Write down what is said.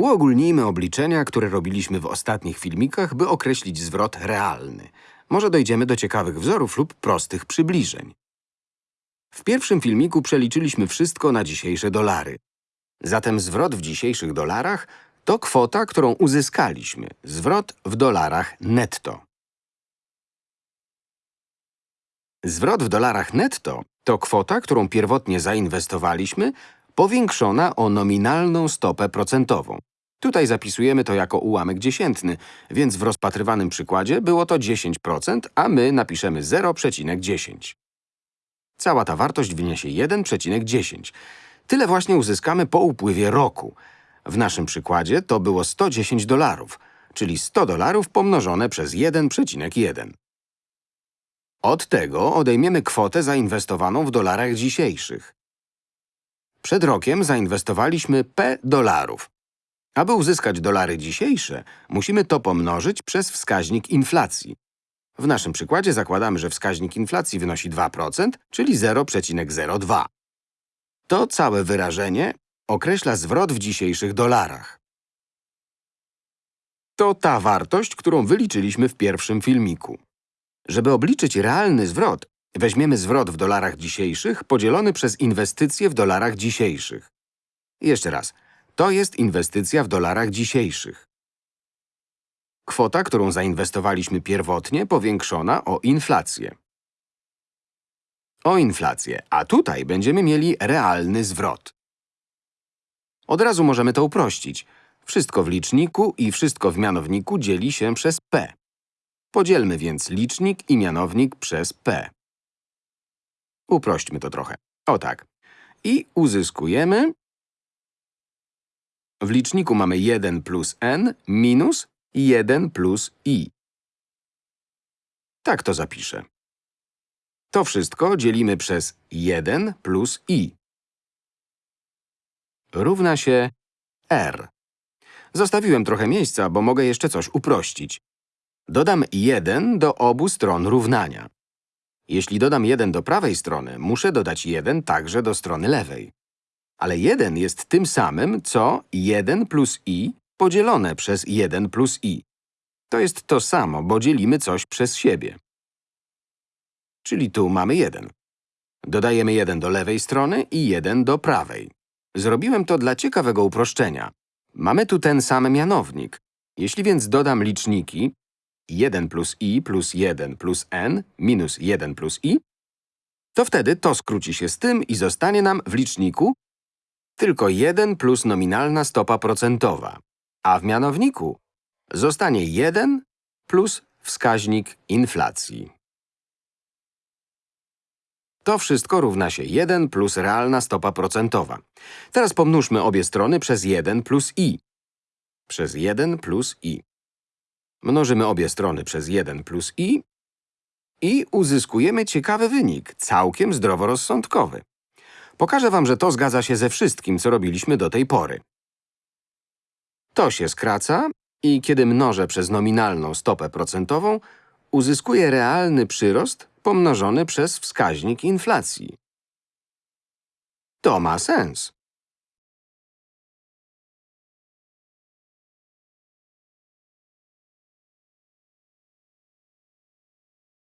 Uogólnijmy obliczenia, które robiliśmy w ostatnich filmikach, by określić zwrot realny. Może dojdziemy do ciekawych wzorów lub prostych przybliżeń. W pierwszym filmiku przeliczyliśmy wszystko na dzisiejsze dolary. Zatem zwrot w dzisiejszych dolarach to kwota, którą uzyskaliśmy. Zwrot w dolarach netto. Zwrot w dolarach netto to kwota, którą pierwotnie zainwestowaliśmy, powiększona o nominalną stopę procentową. Tutaj zapisujemy to jako ułamek dziesiętny, więc w rozpatrywanym przykładzie było to 10%, a my napiszemy 0,10. Cała ta wartość wyniesie 1,10. Tyle właśnie uzyskamy po upływie roku. W naszym przykładzie to było 110 dolarów, czyli 100 dolarów pomnożone przez 1,1. Od tego odejmiemy kwotę zainwestowaną w dolarach dzisiejszych. Przed rokiem zainwestowaliśmy P dolarów. Aby uzyskać dolary dzisiejsze, musimy to pomnożyć przez wskaźnik inflacji. W naszym przykładzie zakładamy, że wskaźnik inflacji wynosi 2%, czyli 0,02. To całe wyrażenie określa zwrot w dzisiejszych dolarach. To ta wartość, którą wyliczyliśmy w pierwszym filmiku. Żeby obliczyć realny zwrot, weźmiemy zwrot w dolarach dzisiejszych podzielony przez inwestycje w dolarach dzisiejszych. Jeszcze raz. To jest inwestycja w dolarach dzisiejszych. Kwota, którą zainwestowaliśmy pierwotnie, powiększona o inflację. O inflację, a tutaj będziemy mieli realny zwrot. Od razu możemy to uprościć. Wszystko w liczniku i wszystko w mianowniku dzieli się przez p. Podzielmy więc licznik i mianownik przez p. Uprośćmy to trochę. O tak. I uzyskujemy… W liczniku mamy 1 plus n minus 1 plus i. Tak to zapiszę. To wszystko dzielimy przez 1 plus i. Równa się r. Zostawiłem trochę miejsca, bo mogę jeszcze coś uprościć. Dodam 1 do obu stron równania. Jeśli dodam 1 do prawej strony, muszę dodać 1 także do strony lewej. Ale 1 jest tym samym, co 1 plus i podzielone przez 1 plus i. To jest to samo, bo dzielimy coś przez siebie. Czyli tu mamy 1. Dodajemy 1 do lewej strony i 1 do prawej. Zrobiłem to dla ciekawego uproszczenia. Mamy tu ten sam mianownik. Jeśli więc dodam liczniki 1 plus i plus 1 plus n minus 1 plus i, to wtedy to skróci się z tym i zostanie nam w liczniku tylko 1 plus nominalna stopa procentowa, a w mianowniku zostanie 1 plus wskaźnik inflacji. To wszystko równa się 1 plus realna stopa procentowa. Teraz pomnóżmy obie strony przez 1 plus i. Przez 1 plus i. Mnożymy obie strony przez 1 plus i i uzyskujemy ciekawy wynik, całkiem zdroworozsądkowy. Pokażę wam, że to zgadza się ze wszystkim, co robiliśmy do tej pory. To się skraca i kiedy mnożę przez nominalną stopę procentową, uzyskuję realny przyrost pomnożony przez wskaźnik inflacji. To ma sens.